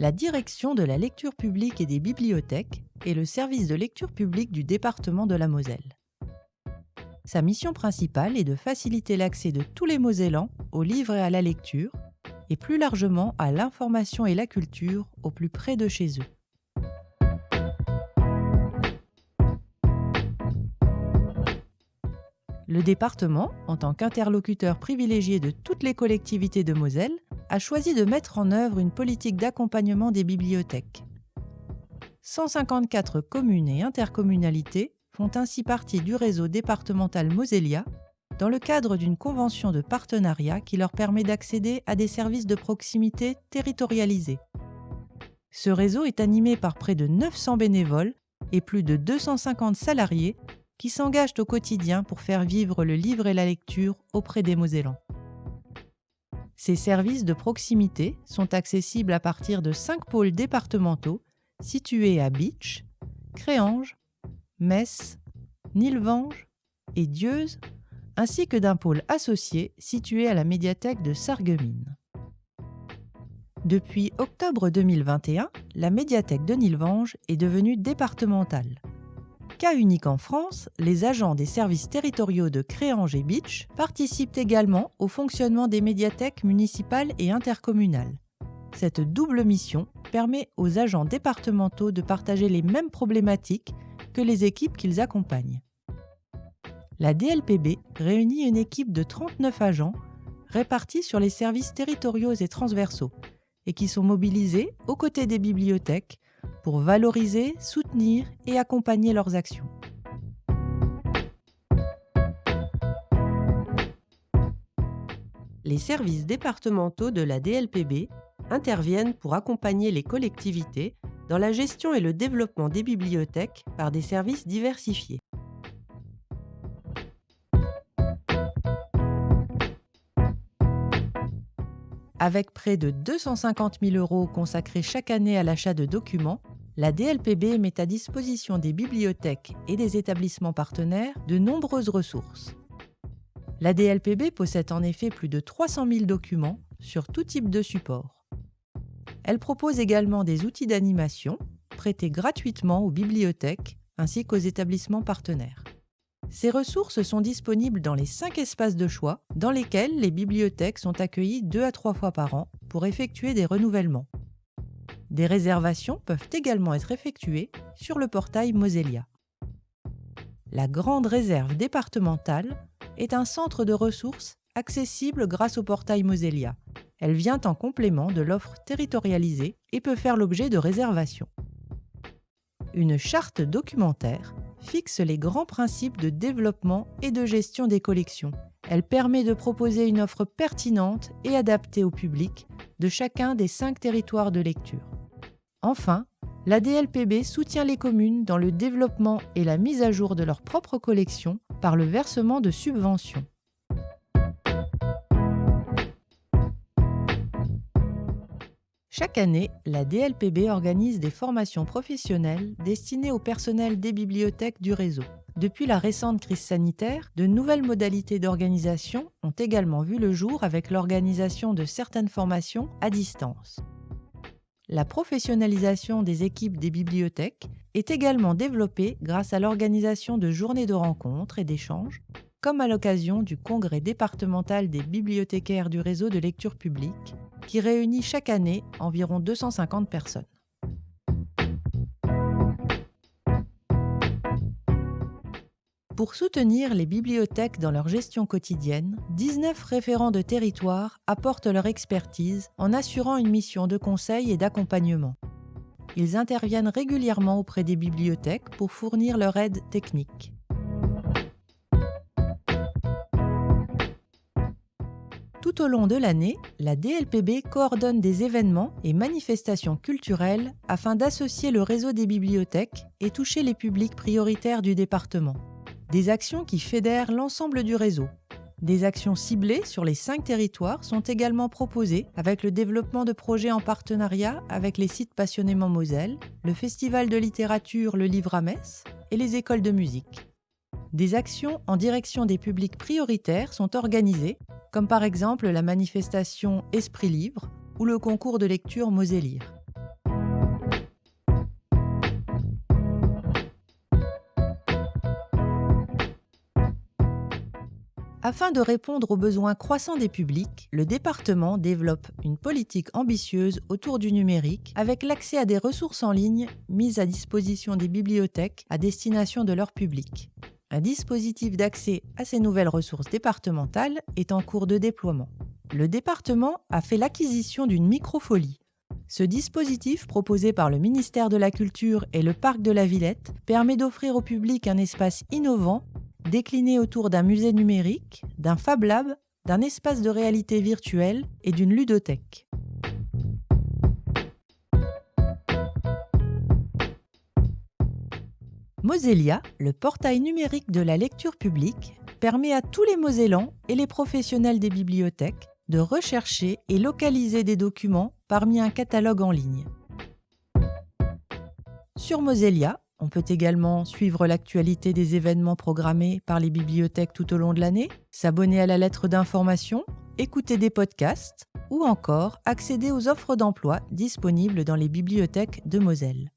La direction de la lecture publique et des bibliothèques est le service de lecture publique du département de la Moselle. Sa mission principale est de faciliter l'accès de tous les Mosellans aux livres et à la lecture, et plus largement à l'information et la culture au plus près de chez eux. Le département, en tant qu'interlocuteur privilégié de toutes les collectivités de Moselle, a choisi de mettre en œuvre une politique d'accompagnement des bibliothèques. 154 communes et intercommunalités font ainsi partie du réseau départemental Moselia dans le cadre d'une convention de partenariat qui leur permet d'accéder à des services de proximité territorialisés. Ce réseau est animé par près de 900 bénévoles et plus de 250 salariés qui s'engagent au quotidien pour faire vivre le livre et la lecture auprès des Mosellans. Ces services de proximité sont accessibles à partir de cinq pôles départementaux situés à Beach, Créange, Metz, Nilvange et Dieuze, ainsi que d'un pôle associé situé à la médiathèque de Sarreguemines. Depuis octobre 2021, la médiathèque de Nilvange est devenue départementale. Cas unique en France, les agents des services territoriaux de Créange et Beach participent également au fonctionnement des médiathèques municipales et intercommunales. Cette double mission permet aux agents départementaux de partager les mêmes problématiques que les équipes qu'ils accompagnent. La DLPB réunit une équipe de 39 agents répartis sur les services territoriaux et transversaux et qui sont mobilisés aux côtés des bibliothèques pour valoriser, soutenir et accompagner leurs actions. Les services départementaux de la DLPB interviennent pour accompagner les collectivités dans la gestion et le développement des bibliothèques par des services diversifiés. Avec près de 250 000 euros consacrés chaque année à l'achat de documents, la DLPB met à disposition des bibliothèques et des établissements partenaires de nombreuses ressources. La DLPB possède en effet plus de 300 000 documents sur tout type de support. Elle propose également des outils d'animation prêtés gratuitement aux bibliothèques ainsi qu'aux établissements partenaires. Ces ressources sont disponibles dans les cinq espaces de choix dans lesquels les bibliothèques sont accueillies deux à trois fois par an pour effectuer des renouvellements. Des réservations peuvent également être effectuées sur le portail Moselia. La Grande Réserve départementale est un centre de ressources accessible grâce au portail Moselia. Elle vient en complément de l'offre territorialisée et peut faire l'objet de réservations. Une charte documentaire fixe les grands principes de développement et de gestion des collections. Elle permet de proposer une offre pertinente et adaptée au public de chacun des cinq territoires de lecture. Enfin, la DLPB soutient les communes dans le développement et la mise à jour de leurs propres collections par le versement de subventions. Chaque année, la DLPB organise des formations professionnelles destinées au personnel des bibliothèques du réseau. Depuis la récente crise sanitaire, de nouvelles modalités d'organisation ont également vu le jour avec l'organisation de certaines formations à distance. La professionnalisation des équipes des bibliothèques est également développée grâce à l'organisation de journées de rencontres et d'échanges, comme à l'occasion du congrès départemental des bibliothécaires du réseau de lecture publique qui réunit chaque année environ 250 personnes. Pour soutenir les bibliothèques dans leur gestion quotidienne, 19 référents de territoire apportent leur expertise en assurant une mission de conseil et d'accompagnement. Ils interviennent régulièrement auprès des bibliothèques pour fournir leur aide technique. Tout au long de l'année, la DLPB coordonne des événements et manifestations culturelles afin d'associer le réseau des bibliothèques et toucher les publics prioritaires du département. Des actions qui fédèrent l'ensemble du réseau. Des actions ciblées sur les cinq territoires sont également proposées avec le développement de projets en partenariat avec les sites Passionnément Moselle, le Festival de littérature Le Livre à Metz et les écoles de musique. Des actions en direction des publics prioritaires sont organisées comme par exemple la manifestation Esprit Libre ou le concours de lecture Mosélire. Afin de répondre aux besoins croissants des publics, le département développe une politique ambitieuse autour du numérique avec l'accès à des ressources en ligne mises à disposition des bibliothèques à destination de leur public. Un dispositif d'accès à ces nouvelles ressources départementales est en cours de déploiement. Le département a fait l'acquisition d'une microfolie. Ce dispositif proposé par le ministère de la Culture et le Parc de la Villette permet d'offrir au public un espace innovant décliné autour d'un musée numérique, d'un Fab Lab, d'un espace de réalité virtuelle et d'une ludothèque. Mosellia, le portail numérique de la lecture publique, permet à tous les Mosellans et les professionnels des bibliothèques de rechercher et localiser des documents parmi un catalogue en ligne. Sur Mosellia, on peut également suivre l'actualité des événements programmés par les bibliothèques tout au long de l'année, s'abonner à la lettre d'information, écouter des podcasts ou encore accéder aux offres d'emploi disponibles dans les bibliothèques de Moselle.